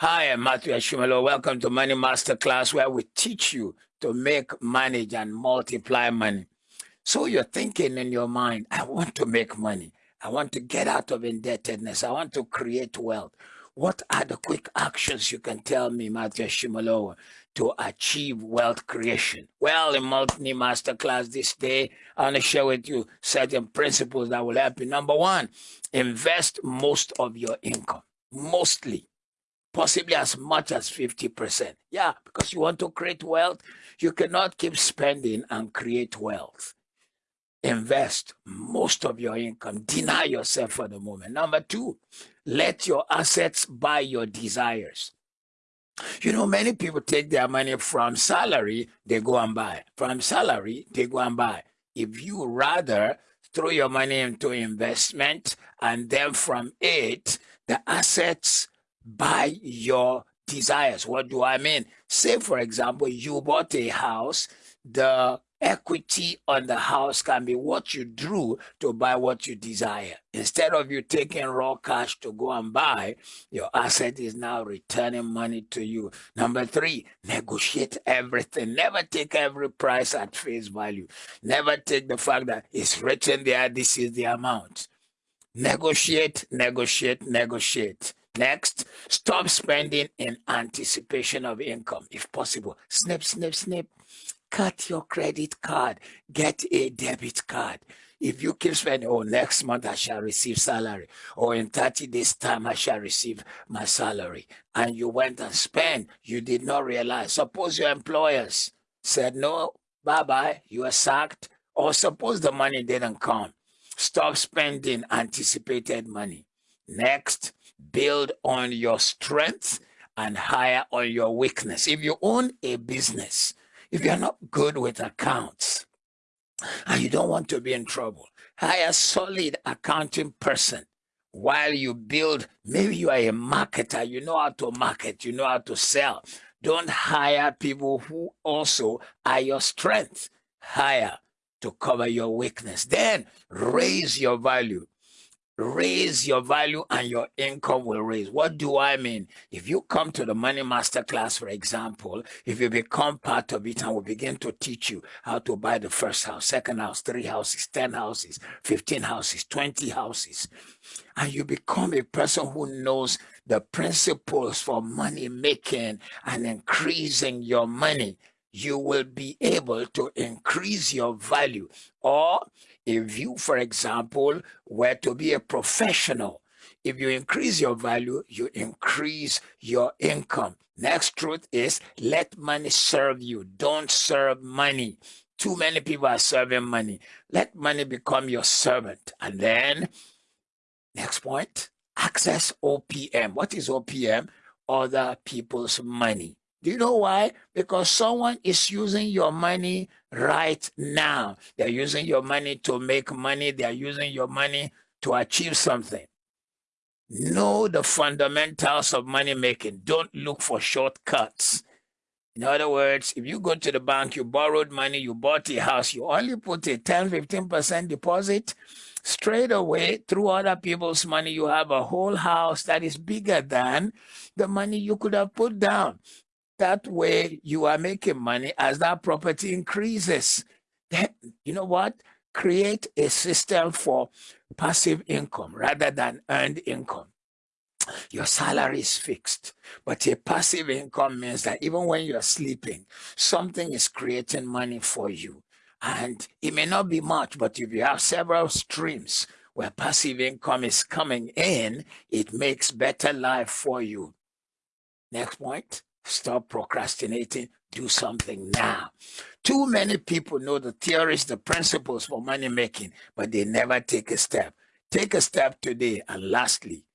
Hi, I'm Matthew Ashimolowo. Welcome to Money Masterclass, where we teach you to make, manage, and multiply money. So you're thinking in your mind, I want to make money. I want to get out of indebtedness. I want to create wealth. What are the quick actions you can tell me, Matthew Ashimolowo, to achieve wealth creation? Well, in Money Masterclass this day, I want to share with you certain principles that will help you. Number one, invest most of your income. Mostly possibly as much as 50%. Yeah, because you want to create wealth, you cannot keep spending and create wealth. Invest most of your income. Deny yourself for the moment. Number two, let your assets buy your desires. You know, many people take their money from salary, they go and buy. From salary, they go and buy. If you rather throw your money into investment and then from it, the assets buy your desires. What do I mean? Say, for example, you bought a house, the equity on the house can be what you drew to buy what you desire. Instead of you taking raw cash to go and buy, your asset is now returning money to you. Number three, negotiate everything. Never take every price at face value. Never take the fact that it's written there, this is the amount. Negotiate, negotiate, negotiate. Next, stop spending in anticipation of income, if possible. Snip, snip, snip. Cut your credit card. Get a debit card. If you keep spending, oh, next month I shall receive salary, or in 30 days' time I shall receive my salary, and you went and spent, you did not realize. Suppose your employers said, no, bye bye, you are sacked, or suppose the money didn't come. Stop spending anticipated money. Next, build on your strength and hire on your weakness. If you own a business, if you're not good with accounts and you don't want to be in trouble, hire a solid accounting person while you build. Maybe you are a marketer, you know how to market, you know how to sell. Don't hire people who also are your strength. Hire to cover your weakness. Then raise your value raise your value and your income will raise. What do I mean? If you come to the Money Master class, for example, if you become part of it and we begin to teach you how to buy the first house, second house, three houses, 10 houses, 15 houses, 20 houses, and you become a person who knows the principles for money making and increasing your money, you will be able to increase your value. Or if you, for example, were to be a professional, if you increase your value, you increase your income. Next truth is let money serve you. Don't serve money. Too many people are serving money. Let money become your servant. And then, next point, access OPM. What is OPM? Other people's money. Do you know why? Because someone is using your money right now. They're using your money to make money. They're using your money to achieve something. Know the fundamentals of money making. Don't look for shortcuts. In other words, if you go to the bank, you borrowed money, you bought a house, you only put a 10, 15% deposit, straight away through other people's money, you have a whole house that is bigger than the money you could have put down. That way you are making money as that property increases. Then, you know what? Create a system for passive income rather than earned income. Your salary is fixed, but a passive income means that even when you're sleeping, something is creating money for you. And it may not be much, but if you have several streams where passive income is coming in, it makes better life for you. Next point. Stop procrastinating. Do something now. Too many people know the theories, the principles for money making, but they never take a step. Take a step today. And lastly,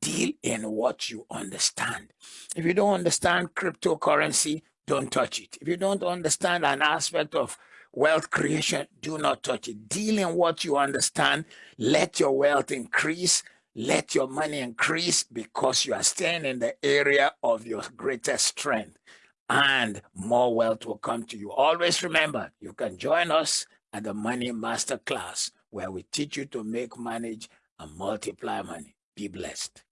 deal in what you understand. If you don't understand cryptocurrency, don't touch it. If you don't understand an aspect of wealth creation, do not touch it. Deal in what you understand. Let your wealth increase let your money increase because you are staying in the area of your greatest strength and more wealth will come to you. Always remember, you can join us at the Money Master Class where we teach you to make, manage, and multiply money. Be blessed.